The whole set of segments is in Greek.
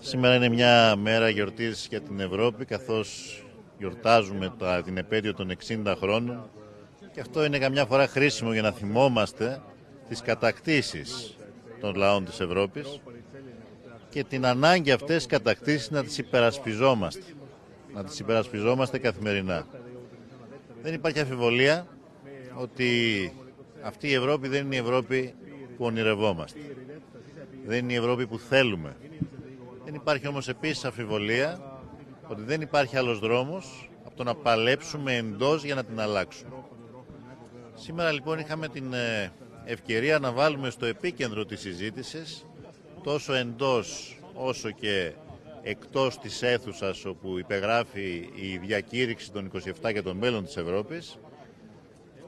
Σήμερα είναι μια μέρα γιορτής για την Ευρώπη καθώς γιορτάζουμε τα, την επέτειο των 60 χρόνων και αυτό είναι καμιά φορά χρήσιμο για να θυμόμαστε τις κατακτήσεις των λαών της Ευρώπης και την ανάγκη αυτές τις κατακτήσεις να τις υπερασπιζόμαστε. Να τις υπερασπιζόμαστε καθημερινά. Δεν υπάρχει αφιβολία ότι αυτή η Ευρώπη δεν είναι η Ευρώπη που ονειρευόμαστε. Δεν είναι η Ευρώπη που θέλουμε. Δεν υπάρχει όμως επίσης αφιβολία ότι δεν υπάρχει άλλος δρόμος από το να παλέψουμε εντός για να την αλλάξουμε. Σήμερα λοιπόν είχαμε την ε, ευκαιρία να βάλουμε στο επίκεντρο της συζήτησης τόσο εντός όσο και εκτός της αίθουσας όπου υπεγράφει η διακήρυξη των 27 και των μέλων της Ευρώπης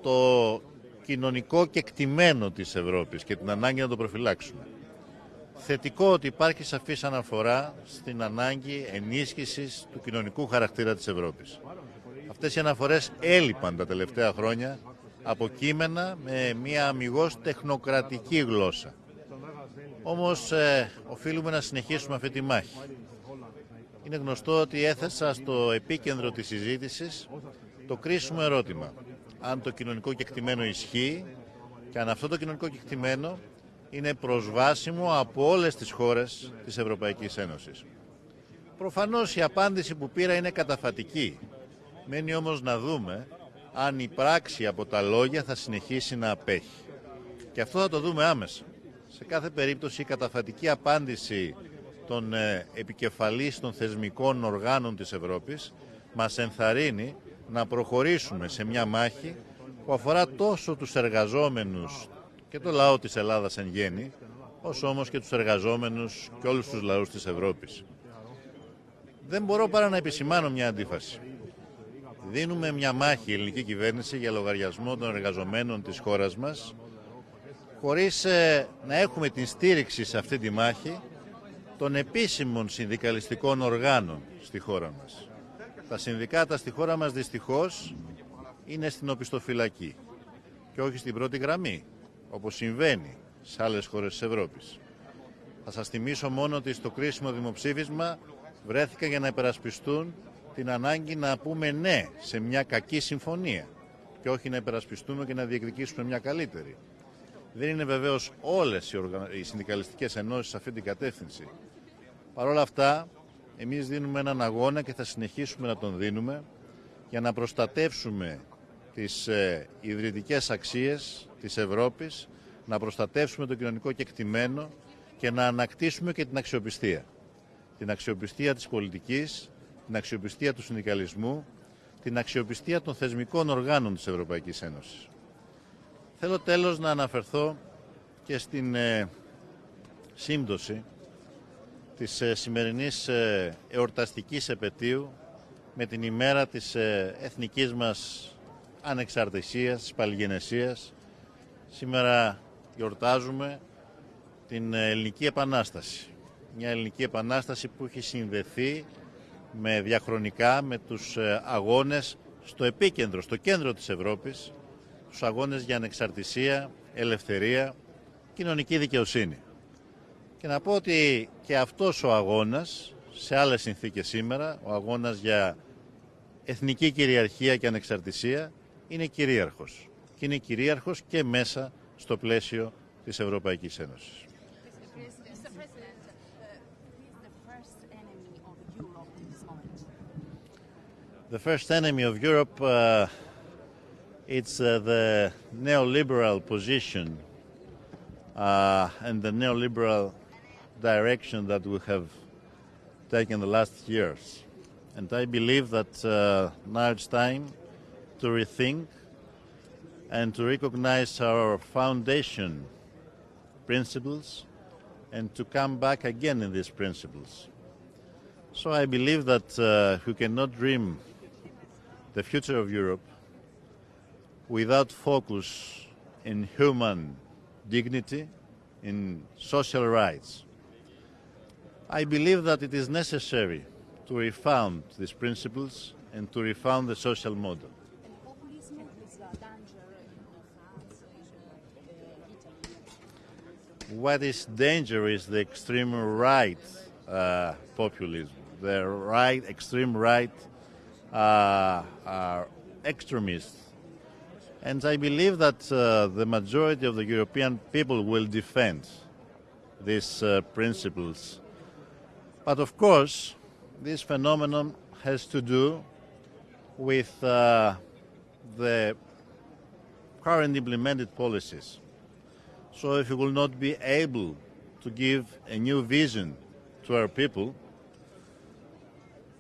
το κοινωνικό κεκτημένο της Ευρώπης και την ανάγκη να το προφυλάξουμε. Θετικό ότι υπάρχει σαφής αναφορά στην ανάγκη ενίσχυσης του κοινωνικού χαρακτήρα της Ευρώπης. Αυτές οι αναφορές έλειπαν τα τελευταία χρόνια από κείμενα με μια αμυγός τεχνοκρατική γλώσσα. Όμως ε, οφείλουμε να συνεχίσουμε αυτή τη μάχη. Είναι γνωστό ότι έθεσα στο επίκεντρο της συζήτησης το κρίσιμο ερώτημα. Αν το κοινωνικό κεκτημένο ισχύει και αν αυτό το κοινωνικό κεκτημένο είναι προσβάσιμο από όλες τις χώρες της Ευρωπαϊκής Ένωσης. Προφανώς η απάντηση που πήρα είναι καταφατική. Μένει όμως να δούμε αν η πράξη από τα λόγια θα συνεχίσει να απέχει. Και αυτό θα το δούμε άμεσα. Σε κάθε περίπτωση η καταφατική απάντηση των ε, επικεφαλής των θεσμικών οργάνων της Ευρώπης μας ενθαρρύνει να προχωρήσουμε σε μια μάχη που αφορά τόσο τους εργαζόμενους και το λαό της Ελλάδας εν γέννη, όσο όμως και τους εργαζόμενους και όλους τους λαούς της Ευρώπης. Δεν μπορώ παρά να επισημάνω μια αντίφαση. Δίνουμε μια μάχη η ελληνική κυβέρνηση για λογαριασμό των εργαζομένων της χώρας μας, χωρίς ε, να έχουμε την στήριξη σε αυτή τη μάχη των επίσημων συνδικαλιστικών οργάνων στη χώρα μας. Τα συνδικάτα στη χώρα μας δυστυχώς είναι στην οπισθοφυλακή και όχι στην πρώτη γραμμή όπως συμβαίνει σε άλλες χώρες της Ευρώπης. Θα σας θυμίσω μόνο ότι στο κρίσιμο δημοψήφισμα βρέθηκαν για να υπερασπιστούν την ανάγκη να πούμε ναι σε μια κακή συμφωνία και όχι να υπερασπιστούμε και να διεκδικήσουμε μια καλύτερη. Δεν είναι βεβαίως όλες οι, οργα... οι συνδικαλιστικές ενώσεις σε αυτή την κατεύθυνση. Παρ' όλα αυτά, εμείς δίνουμε έναν αγώνα και θα συνεχίσουμε να τον δίνουμε για να προστατεύσουμε τις ε, ιδρυτικές αξίες της Ευρώπης, να προστατεύσουμε το κοινωνικό κεκτημένο και να ανακτήσουμε και την αξιοπιστία. Την αξιοπιστία της πολιτικής, την αξιοπιστία του συνδικαλισμού, την αξιοπιστία των θεσμικών οργάνων της Ευρωπαϊκής Ένωσης. Θέλω τέλος να αναφερθώ και στην ε, σύμπτωση της ε, σημερινής ε, εορταστικής επαιτίου με την ημέρα της ε, εθνικής μας ανεξαρτησίας, της παλιγενεσίας. Σήμερα γιορτάζουμε την Ελληνική Επανάσταση. Μια Ελληνική Επανάσταση που έχει συνδεθεί με διαχρονικά με τους ε, αγώνες στο επίκεντρο, στο κέντρο της Ευρώπης, τους αγώνες για ανεξαρτησία, ελευθερία, κοινωνική δικαιοσύνη. Και να πω ότι και αυτός ο αγώνας, σε άλλες συνθήκες σήμερα, ο αγώνας για εθνική κυριαρχία και ανεξαρτησία, είναι κυρίαρχος. Και είναι κυρίαρχος και μέσα στο πλαίσιο της Ευρωπαϊκής Ένωσης. The first enemy of Europe, uh, it's uh, the neoliberal position uh, and the neoliberal direction that we have taken the last years. And I believe that uh, now it's time to rethink and to recognize our foundation principles and to come back again in these principles. So I believe that uh, we cannot dream the future of Europe without focus in human dignity, in social rights. I believe that it is necessary to refound these principles and to refound the social model. What is danger is the extreme right uh, populism, the right, extreme right uh, extremists. And I believe that uh, the majority of the European people will defend these uh, principles. But of course, this phenomenon has to do with uh, the current implemented policies. So if we will not be able to give a new vision to our people,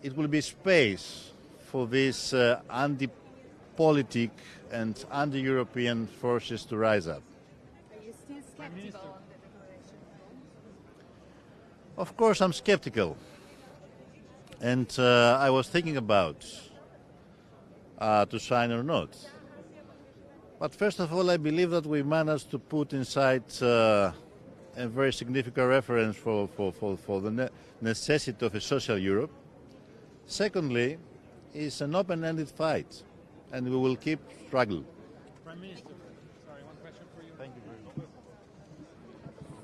it will be space for these uh, anti-politic and anti-European forces to rise up. Are you still skeptical on the declaration? Of course, I'm skeptical. And uh, I was thinking about uh, to sign or not. But first of all, I believe that we managed to put inside uh, a very significant reference for, for, for, for the ne- necessity of a social Europe. Secondly, it's an open-ended fight, and we will keep struggling. Prime Minister,